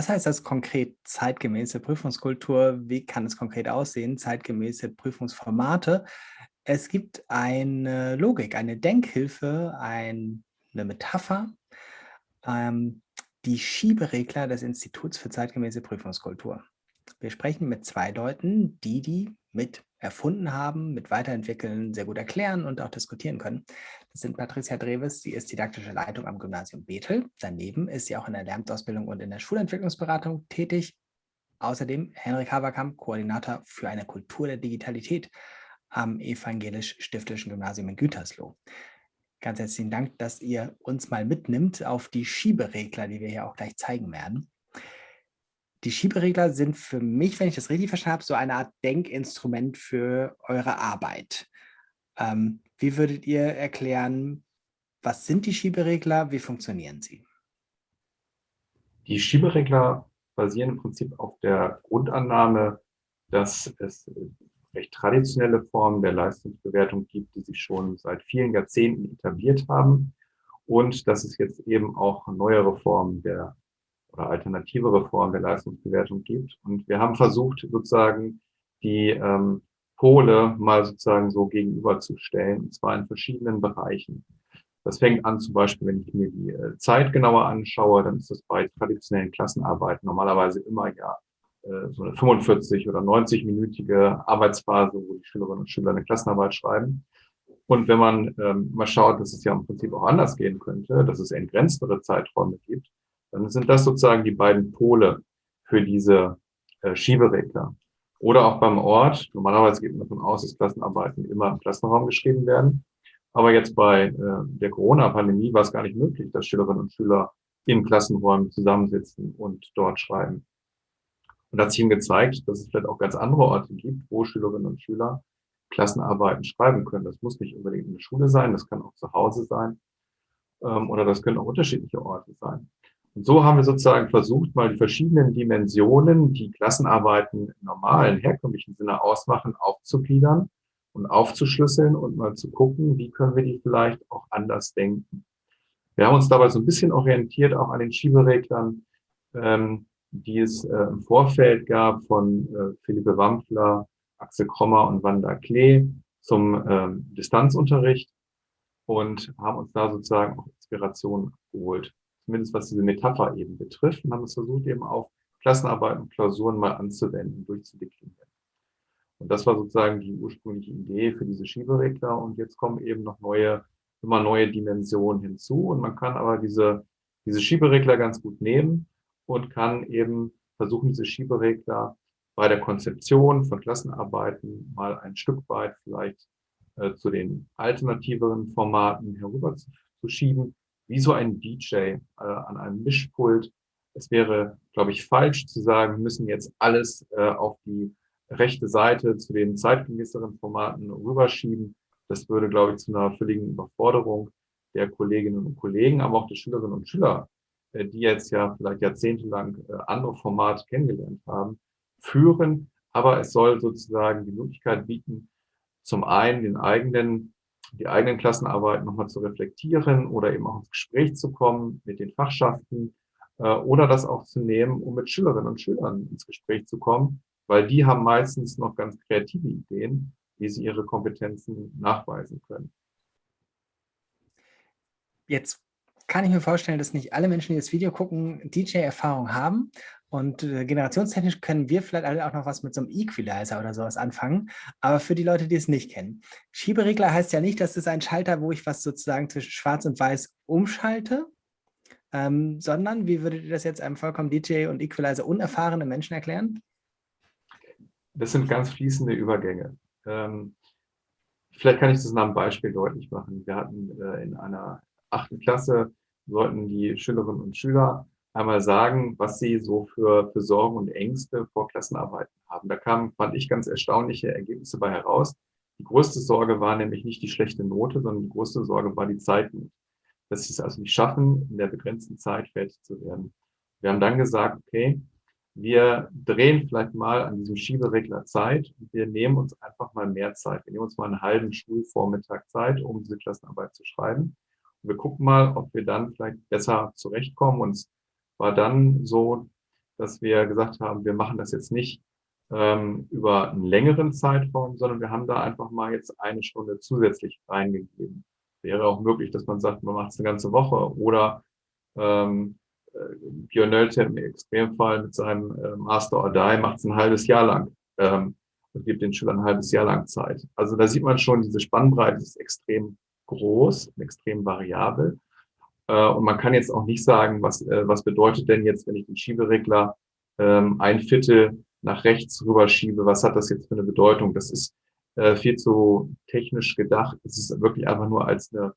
Was heißt das konkret zeitgemäße Prüfungskultur? Wie kann es konkret aussehen? Zeitgemäße Prüfungsformate. Es gibt eine Logik, eine Denkhilfe, ein, eine Metapher, ähm, die Schieberegler des Instituts für zeitgemäße Prüfungskultur. Wir sprechen mit zwei Leuten, die die mit erfunden haben, mit weiterentwickeln, sehr gut erklären und auch diskutieren können. Das sind Patricia Dreves, sie ist didaktische Leitung am Gymnasium Bethel. Daneben ist sie auch in der Lerntausbildung und in der Schulentwicklungsberatung tätig. Außerdem Henrik Haberkamp, Koordinator für eine Kultur der Digitalität am Evangelisch-Stiftischen Gymnasium in Gütersloh. Ganz herzlichen Dank, dass ihr uns mal mitnimmt auf die Schieberegler, die wir hier auch gleich zeigen werden. Die Schieberegler sind für mich, wenn ich das richtig verstanden habe, so eine Art Denkinstrument für eure Arbeit. Ähm, wie würdet ihr erklären, was sind die Schieberegler, wie funktionieren sie? Die Schieberegler basieren im Prinzip auf der Grundannahme, dass es recht traditionelle Formen der Leistungsbewertung gibt, die sich schon seit vielen Jahrzehnten etabliert haben und dass es jetzt eben auch neuere Formen der oder alternativere Formen der Leistungsbewertung gibt. Und wir haben versucht, sozusagen die ähm, Pole mal sozusagen so gegenüberzustellen, und zwar in verschiedenen Bereichen. Das fängt an zum Beispiel, wenn ich mir die äh, Zeit genauer anschaue, dann ist das bei traditionellen Klassenarbeiten normalerweise immer ja äh, so eine 45 oder 90-minütige Arbeitsphase, wo die Schülerinnen und Schüler eine Klassenarbeit schreiben. Und wenn man ähm, mal schaut, dass es ja im Prinzip auch anders gehen könnte, dass es entgrenztere Zeiträume gibt, dann sind das sozusagen die beiden Pole für diese äh, Schieberegler. Oder auch beim Ort. Normalerweise geht man davon aus, dass Klassenarbeiten immer im Klassenraum geschrieben werden. Aber jetzt bei äh, der Corona-Pandemie war es gar nicht möglich, dass Schülerinnen und Schüler in Klassenräumen zusammensitzen und dort schreiben. Und das hat sich ihm gezeigt, dass es vielleicht auch ganz andere Orte gibt, wo Schülerinnen und Schüler Klassenarbeiten schreiben können. Das muss nicht unbedingt in der Schule sein, das kann auch zu Hause sein ähm, oder das können auch unterschiedliche Orte sein. Und so haben wir sozusagen versucht, mal die verschiedenen Dimensionen, die Klassenarbeiten im normalen, herkömmlichen Sinne ausmachen, aufzugliedern und aufzuschlüsseln und mal zu gucken, wie können wir die vielleicht auch anders denken. Wir haben uns dabei so ein bisschen orientiert auch an den Schiebereglern, ähm, die es äh, im Vorfeld gab von äh, Philippe Wampfler, Axel Krommer und Wanda Klee zum ähm, Distanzunterricht und haben uns da sozusagen auch Inspiration geholt zumindest was diese Metapher eben betrifft, und haben es versucht, eben auf Klassenarbeiten und Klausuren mal anzuwenden, durchzudeklinieren. Und das war sozusagen die ursprüngliche Idee für diese Schieberegler. Und jetzt kommen eben noch neue, immer neue Dimensionen hinzu. Und man kann aber diese, diese Schieberegler ganz gut nehmen und kann eben versuchen, diese Schieberegler bei der Konzeption von Klassenarbeiten mal ein Stück weit vielleicht äh, zu den alternativeren Formaten herüber zu, zu schieben wie so ein DJ äh, an einem Mischpult. Es wäre, glaube ich, falsch zu sagen, wir müssen jetzt alles äh, auf die rechte Seite zu den zeitgemäßeren Formaten rüberschieben. Das würde, glaube ich, zu einer völligen Überforderung der Kolleginnen und Kollegen, aber auch der Schülerinnen und Schüler, äh, die jetzt ja vielleicht jahrzehntelang äh, andere Formate kennengelernt haben, führen. Aber es soll sozusagen die Möglichkeit bieten, zum einen den eigenen die eigenen Klassenarbeiten nochmal zu reflektieren oder eben auch ins Gespräch zu kommen mit den Fachschaften äh, oder das auch zu nehmen, um mit Schülerinnen und Schülern ins Gespräch zu kommen, weil die haben meistens noch ganz kreative Ideen, wie sie ihre Kompetenzen nachweisen können. Jetzt kann ich mir vorstellen, dass nicht alle Menschen, die das Video gucken, DJ-Erfahrung haben. Und äh, generationstechnisch können wir vielleicht alle auch noch was mit so einem Equalizer oder sowas anfangen. Aber für die Leute, die es nicht kennen. Schieberegler heißt ja nicht, dass es ein Schalter, wo ich was sozusagen zwischen schwarz und weiß umschalte, ähm, sondern wie würdet ihr das jetzt einem vollkommen DJ und Equalizer unerfahrenen Menschen erklären? Das sind ganz fließende Übergänge. Ähm, vielleicht kann ich das nach einem Beispiel deutlich machen. Wir hatten äh, in einer achten Klasse sollten die Schülerinnen und Schüler einmal sagen, was sie so für, für Sorgen und Ängste vor Klassenarbeiten haben. Da kamen, fand ich, ganz erstaunliche Ergebnisse bei heraus. Die größte Sorge war nämlich nicht die schlechte Note, sondern die größte Sorge war die Zeitnot. Dass sie es also nicht schaffen, in der begrenzten Zeit fertig zu werden. Wir haben dann gesagt, okay, wir drehen vielleicht mal an diesem Schieberegler Zeit und wir nehmen uns einfach mal mehr Zeit. Wir nehmen uns mal einen halben Schulvormittag Zeit, um diese Klassenarbeit zu schreiben. Und wir gucken mal, ob wir dann vielleicht besser zurechtkommen und war dann so, dass wir gesagt haben, wir machen das jetzt nicht ähm, über einen längeren Zeitraum, sondern wir haben da einfach mal jetzt eine Stunde zusätzlich reingegeben. Wäre auch möglich, dass man sagt, man macht es eine ganze Woche oder ähm, äh, Björn Nölter im Extremfall mit seinem äh, Master or Die macht es ein halbes Jahr lang ähm, und gibt den Schülern ein halbes Jahr lang Zeit. Also da sieht man schon, diese Spannbreite ist extrem groß, extrem variabel. Äh, und man kann jetzt auch nicht sagen, was, äh, was bedeutet denn jetzt, wenn ich den Schieberegler ähm, ein Viertel nach rechts rüberschiebe, was hat das jetzt für eine Bedeutung? Das ist äh, viel zu technisch gedacht. Es ist wirklich einfach nur als eine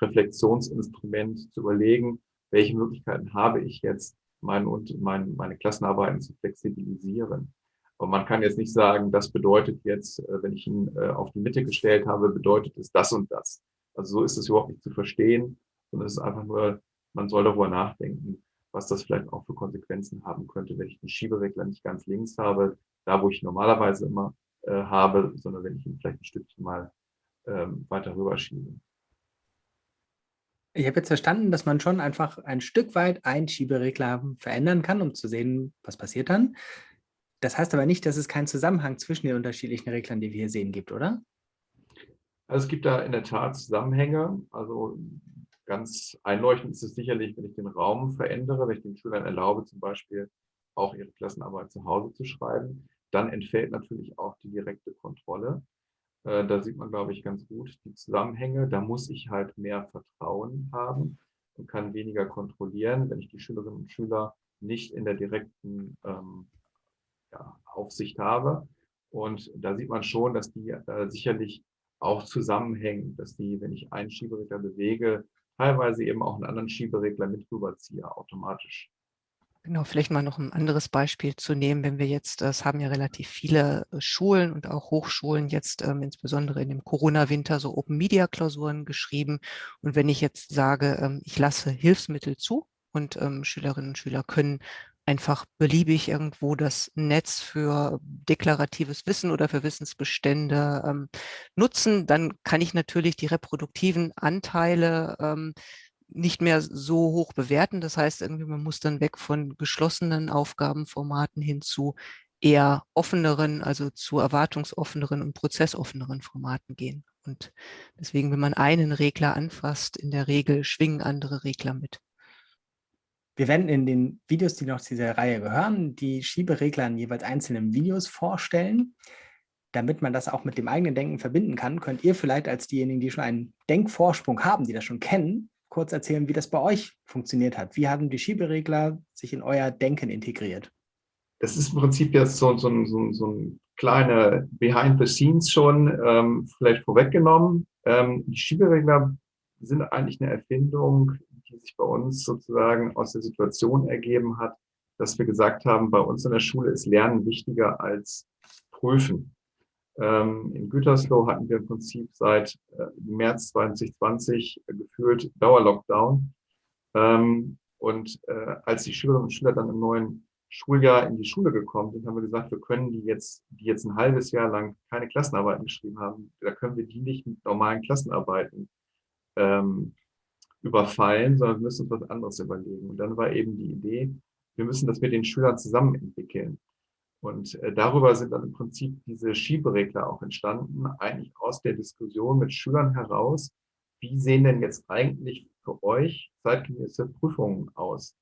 Reflexionsinstrument zu überlegen, welche Möglichkeiten habe ich jetzt, mein, und mein, meine Klassenarbeiten zu flexibilisieren. Aber man kann jetzt nicht sagen, das bedeutet jetzt, wenn ich ihn auf die Mitte gestellt habe, bedeutet es das und das. Also so ist es überhaupt nicht zu verstehen, sondern es ist einfach nur, man soll darüber nachdenken, was das vielleicht auch für Konsequenzen haben könnte, wenn ich den Schieberegler nicht ganz links habe, da wo ich normalerweise immer äh, habe, sondern wenn ich ihn vielleicht ein Stückchen mal ähm, weiter rüberschiebe. Ich habe jetzt verstanden, dass man schon einfach ein Stück weit einen Schieberegler verändern kann, um zu sehen, was passiert dann. Das heißt aber nicht, dass es keinen Zusammenhang zwischen den unterschiedlichen Reglern, die wir hier sehen, gibt, oder? Also es gibt da in der Tat Zusammenhänge. Also ganz einleuchtend ist es sicherlich, wenn ich den Raum verändere, wenn ich den Schülern erlaube, zum Beispiel auch ihre Klassenarbeit zu Hause zu schreiben, dann entfällt natürlich auch die direkte Kontrolle. Äh, da sieht man, glaube ich, ganz gut die Zusammenhänge. Da muss ich halt mehr Vertrauen haben und kann weniger kontrollieren, wenn ich die Schülerinnen und Schüler nicht in der direkten ähm, ja, Aufsicht habe. Und da sieht man schon, dass die äh, sicherlich auch zusammenhängen, dass die, wenn ich einen Schieberegler bewege, teilweise eben auch einen anderen Schieberegler mit rüberziehe automatisch. Genau, vielleicht mal noch ein anderes Beispiel zu nehmen, wenn wir jetzt, das haben ja relativ viele äh, Schulen und auch Hochschulen jetzt ähm, insbesondere in dem Corona-Winter so Open-Media-Klausuren geschrieben. Und wenn ich jetzt sage, ähm, ich lasse Hilfsmittel zu und ähm, Schülerinnen und Schüler können einfach beliebig irgendwo das Netz für deklaratives Wissen oder für Wissensbestände ähm, nutzen, dann kann ich natürlich die reproduktiven Anteile ähm, nicht mehr so hoch bewerten. Das heißt, irgendwie man muss dann weg von geschlossenen Aufgabenformaten hin zu eher offeneren, also zu erwartungsoffeneren und prozessoffeneren Formaten gehen. Und deswegen, wenn man einen Regler anfasst, in der Regel schwingen andere Regler mit. Wir werden in den Videos, die noch zu dieser Reihe gehören, die Schieberegler in jeweils einzelnen Videos vorstellen. Damit man das auch mit dem eigenen Denken verbinden kann, könnt ihr vielleicht als diejenigen, die schon einen Denkvorsprung haben, die das schon kennen, kurz erzählen, wie das bei euch funktioniert hat. Wie haben die Schieberegler sich in euer Denken integriert? Das ist im Prinzip jetzt so, so, so, so ein kleiner Behind the Scenes schon ähm, vielleicht vorweggenommen. Ähm, die Schieberegler sind eigentlich eine Erfindung, die sich bei uns sozusagen aus der Situation ergeben hat, dass wir gesagt haben, bei uns in der Schule ist Lernen wichtiger als Prüfen. Ähm, in Gütersloh hatten wir im Prinzip seit äh, März 2020 äh, gefühlt Dauerlockdown. Ähm, und äh, als die Schülerinnen und Schüler dann im neuen Schuljahr in die Schule gekommen sind, haben wir gesagt, wir können die jetzt, die jetzt ein halbes Jahr lang keine Klassenarbeiten geschrieben haben, da können wir die nicht mit normalen Klassenarbeiten ähm, überfallen, sondern wir müssen uns was anderes überlegen. Und dann war eben die Idee, wir müssen das mit den Schülern zusammen entwickeln. Und äh, darüber sind dann im Prinzip diese Schieberegler auch entstanden, eigentlich aus der Diskussion mit Schülern heraus. Wie sehen denn jetzt eigentlich für euch zeitgemäße Prüfungen aus?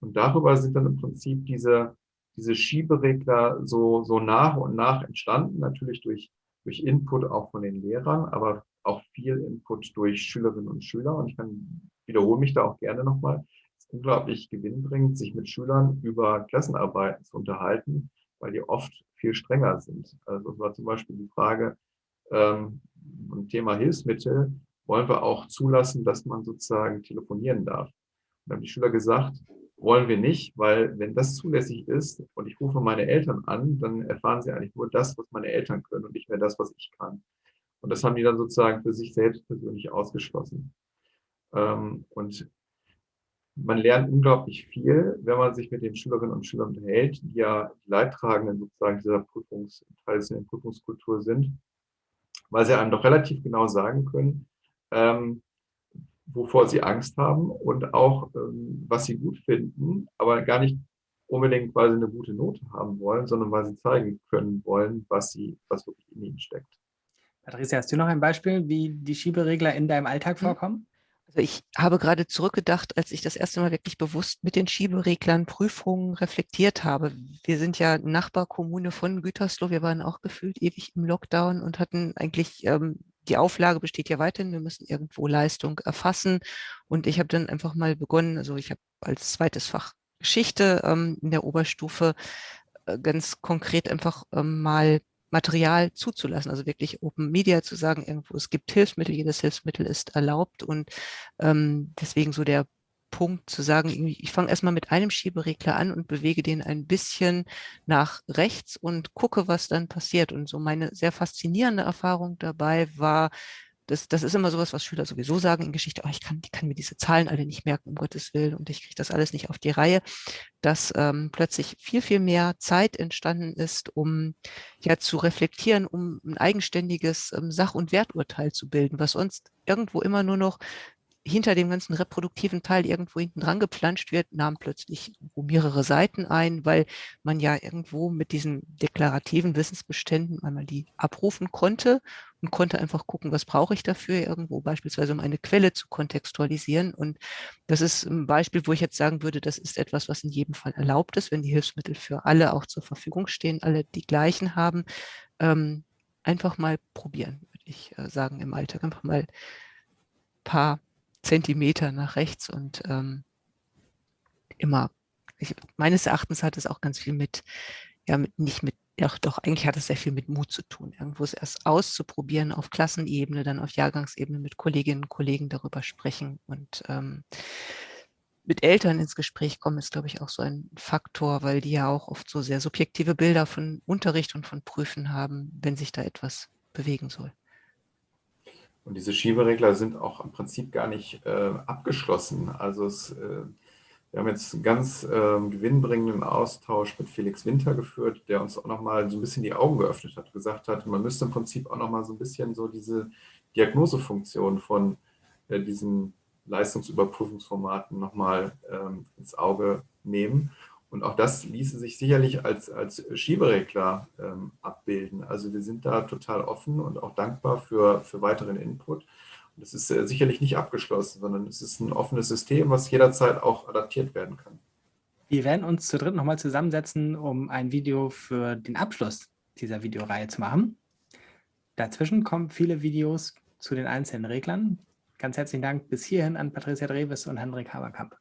Und darüber sind dann im Prinzip diese, diese Schieberegler so, so nach und nach entstanden, natürlich durch, durch Input auch von den Lehrern, aber auch viel Input durch Schülerinnen und Schüler. Und ich kann, wiederhole mich da auch gerne nochmal. Es ist unglaublich gewinnbringend, sich mit Schülern über Klassenarbeiten zu unterhalten, weil die oft viel strenger sind. Also es war zum Beispiel die Frage, ähm, im Thema Hilfsmittel, wollen wir auch zulassen, dass man sozusagen telefonieren darf. Und haben die Schüler gesagt, wollen wir nicht, weil wenn das zulässig ist und ich rufe meine Eltern an, dann erfahren sie eigentlich nur das, was meine Eltern können und nicht mehr das, was ich kann. Und das haben die dann sozusagen für sich selbst persönlich ausgeschlossen. Ähm, und man lernt unglaublich viel, wenn man sich mit den Schülerinnen und Schülern unterhält, die ja die Leidtragenden sozusagen dieser Prüfungs, traditionellen Prüfungskultur sind, weil sie einem doch relativ genau sagen können, ähm, wovor sie Angst haben und auch, ähm, was sie gut finden, aber gar nicht unbedingt, weil sie eine gute Note haben wollen, sondern weil sie zeigen können wollen, was, sie, was wirklich in ihnen steckt. Patricia, hast du noch ein Beispiel, wie die Schieberegler in deinem Alltag hm. vorkommen? Also ich habe gerade zurückgedacht, als ich das erste Mal wirklich bewusst mit den Schiebereglern Prüfungen reflektiert habe. Wir sind ja Nachbarkommune von Gütersloh. Wir waren auch gefühlt ewig im Lockdown und hatten eigentlich ähm, die Auflage besteht ja weiterhin, wir müssen irgendwo Leistung erfassen. Und ich habe dann einfach mal begonnen, also ich habe als zweites Fach Geschichte ähm, in der Oberstufe äh, ganz konkret einfach ähm, mal Material zuzulassen, also wirklich Open Media zu sagen, irgendwo es gibt Hilfsmittel, jedes Hilfsmittel ist erlaubt und ähm, deswegen so der Punkt zu sagen, ich fange erstmal mit einem Schieberegler an und bewege den ein bisschen nach rechts und gucke, was dann passiert. Und so meine sehr faszinierende Erfahrung dabei war, das, das ist immer sowas, was Schüler sowieso sagen in Geschichte, oh, ich kann, ich kann mir diese Zahlen alle nicht merken, um Gottes Willen, und ich kriege das alles nicht auf die Reihe, dass ähm, plötzlich viel, viel mehr Zeit entstanden ist, um ja zu reflektieren, um ein eigenständiges ähm, Sach- und Werturteil zu bilden, was sonst irgendwo immer nur noch hinter dem ganzen reproduktiven Teil irgendwo hinten dran geplanscht wird, nahm plötzlich mehrere Seiten ein, weil man ja irgendwo mit diesen deklarativen Wissensbeständen einmal die abrufen konnte und konnte einfach gucken, was brauche ich dafür irgendwo, beispielsweise um eine Quelle zu kontextualisieren. Und das ist ein Beispiel, wo ich jetzt sagen würde, das ist etwas, was in jedem Fall erlaubt ist, wenn die Hilfsmittel für alle auch zur Verfügung stehen, alle die gleichen haben. Ähm, einfach mal probieren, würde ich äh, sagen, im Alltag. Einfach mal ein paar Zentimeter nach rechts und ähm, immer, ich, meines Erachtens hat es auch ganz viel mit, ja, mit, nicht mit, ja, doch, eigentlich hat es sehr viel mit Mut zu tun, irgendwo es erst auszuprobieren, auf Klassenebene, dann auf Jahrgangsebene mit Kolleginnen und Kollegen darüber sprechen und ähm, mit Eltern ins Gespräch kommen, ist, glaube ich, auch so ein Faktor, weil die ja auch oft so sehr subjektive Bilder von Unterricht und von Prüfen haben, wenn sich da etwas bewegen soll. Und diese Schieberegler sind auch im Prinzip gar nicht äh, abgeschlossen. Also es, äh, wir haben jetzt einen ganz äh, gewinnbringenden Austausch mit Felix Winter geführt, der uns auch nochmal so ein bisschen die Augen geöffnet hat, gesagt hat, man müsste im Prinzip auch nochmal so ein bisschen so diese Diagnosefunktion von äh, diesen Leistungsüberprüfungsformaten nochmal ähm, ins Auge nehmen und auch das ließe sich sicherlich als, als Schieberegler ähm, abbilden. Also wir sind da total offen und auch dankbar für, für weiteren Input. Es ist äh, sicherlich nicht abgeschlossen, sondern es ist ein offenes System, was jederzeit auch adaptiert werden kann. Wir werden uns zu dritt nochmal zusammensetzen, um ein Video für den Abschluss dieser Videoreihe zu machen. Dazwischen kommen viele Videos zu den einzelnen Reglern. Ganz herzlichen Dank bis hierhin an Patricia Dreves und Hendrik Haberkamp.